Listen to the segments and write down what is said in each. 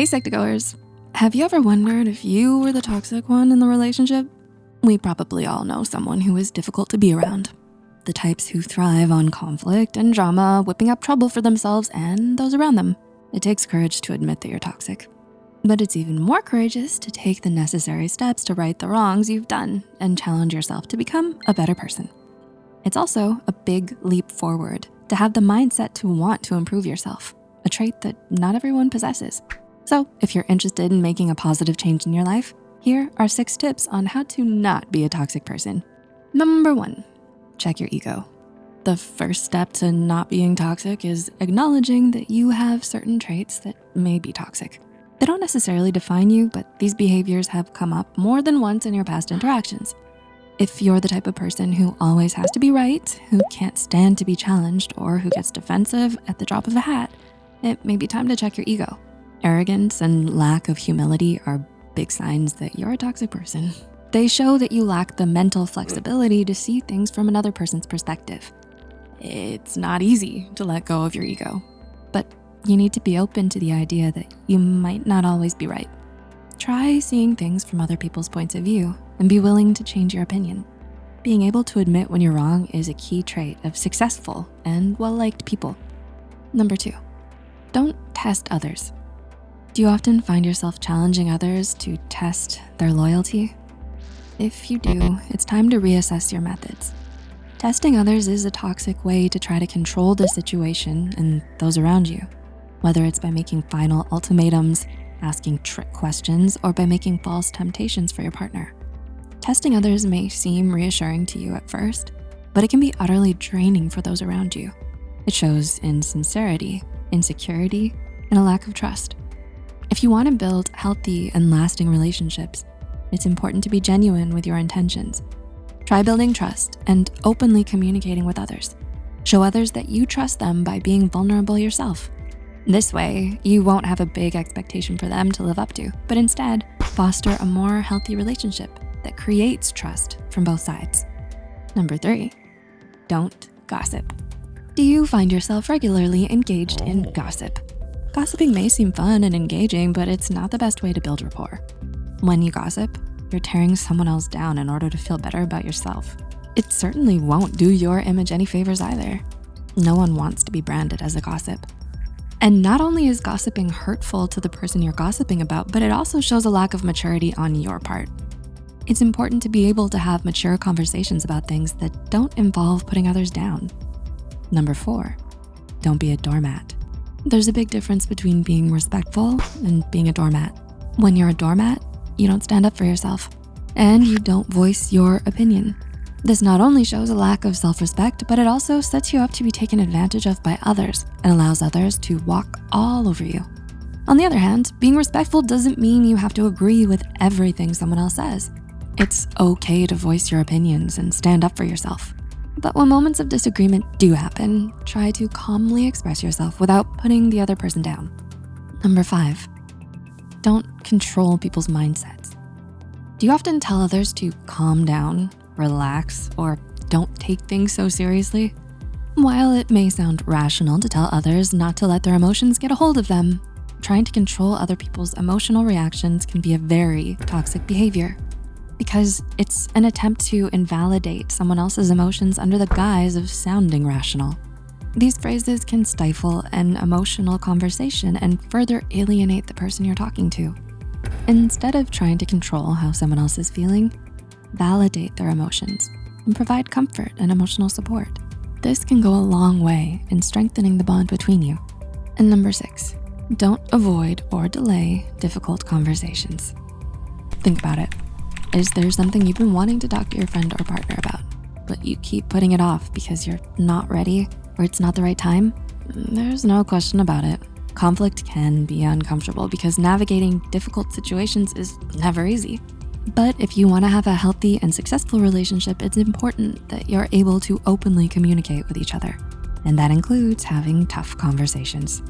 Hey Psych2Goers, have you ever wondered if you were the toxic one in the relationship? We probably all know someone who is difficult to be around. The types who thrive on conflict and drama, whipping up trouble for themselves and those around them. It takes courage to admit that you're toxic. But it's even more courageous to take the necessary steps to right the wrongs you've done and challenge yourself to become a better person. It's also a big leap forward to have the mindset to want to improve yourself, a trait that not everyone possesses. So if you're interested in making a positive change in your life, here are six tips on how to not be a toxic person. Number one, check your ego. The first step to not being toxic is acknowledging that you have certain traits that may be toxic. They don't necessarily define you, but these behaviors have come up more than once in your past interactions. If you're the type of person who always has to be right, who can't stand to be challenged, or who gets defensive at the drop of a hat, it may be time to check your ego. Arrogance and lack of humility are big signs that you're a toxic person. They show that you lack the mental flexibility to see things from another person's perspective. It's not easy to let go of your ego, but you need to be open to the idea that you might not always be right. Try seeing things from other people's points of view and be willing to change your opinion. Being able to admit when you're wrong is a key trait of successful and well-liked people. Number two, don't test others. Do you often find yourself challenging others to test their loyalty? If you do, it's time to reassess your methods. Testing others is a toxic way to try to control the situation and those around you, whether it's by making final ultimatums, asking trick questions, or by making false temptations for your partner. Testing others may seem reassuring to you at first, but it can be utterly draining for those around you. It shows insincerity, insecurity, and a lack of trust. If you wanna build healthy and lasting relationships, it's important to be genuine with your intentions. Try building trust and openly communicating with others. Show others that you trust them by being vulnerable yourself. This way, you won't have a big expectation for them to live up to, but instead foster a more healthy relationship that creates trust from both sides. Number three, don't gossip. Do you find yourself regularly engaged in gossip? Gossiping may seem fun and engaging, but it's not the best way to build rapport. When you gossip, you're tearing someone else down in order to feel better about yourself. It certainly won't do your image any favors either. No one wants to be branded as a gossip. And not only is gossiping hurtful to the person you're gossiping about, but it also shows a lack of maturity on your part. It's important to be able to have mature conversations about things that don't involve putting others down. Number four, don't be a doormat. There's a big difference between being respectful and being a doormat. When you're a doormat, you don't stand up for yourself and you don't voice your opinion. This not only shows a lack of self-respect, but it also sets you up to be taken advantage of by others and allows others to walk all over you. On the other hand, being respectful doesn't mean you have to agree with everything someone else says. It's okay to voice your opinions and stand up for yourself. But when moments of disagreement do happen, try to calmly express yourself without putting the other person down. Number five, don't control people's mindsets. Do you often tell others to calm down, relax, or don't take things so seriously? While it may sound rational to tell others not to let their emotions get a hold of them, trying to control other people's emotional reactions can be a very toxic behavior because it's an attempt to invalidate someone else's emotions under the guise of sounding rational. These phrases can stifle an emotional conversation and further alienate the person you're talking to. Instead of trying to control how someone else is feeling, validate their emotions and provide comfort and emotional support. This can go a long way in strengthening the bond between you. And number six, don't avoid or delay difficult conversations. Think about it. Is there something you've been wanting to talk to your friend or partner about, but you keep putting it off because you're not ready or it's not the right time? There's no question about it. Conflict can be uncomfortable because navigating difficult situations is never easy. But if you wanna have a healthy and successful relationship, it's important that you're able to openly communicate with each other. And that includes having tough conversations.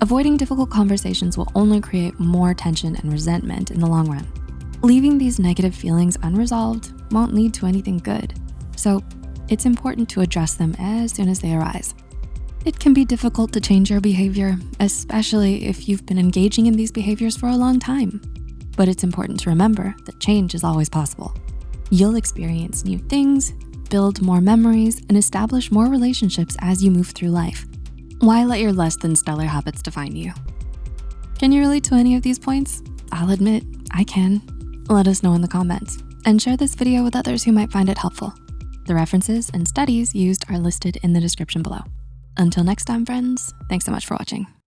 Avoiding difficult conversations will only create more tension and resentment in the long run. Leaving these negative feelings unresolved won't lead to anything good. So it's important to address them as soon as they arise. It can be difficult to change your behavior, especially if you've been engaging in these behaviors for a long time. But it's important to remember that change is always possible. You'll experience new things, build more memories, and establish more relationships as you move through life. Why let your less than stellar habits define you? Can you relate to any of these points? I'll admit, I can. Let us know in the comments and share this video with others who might find it helpful. The references and studies used are listed in the description below. Until next time, friends, thanks so much for watching.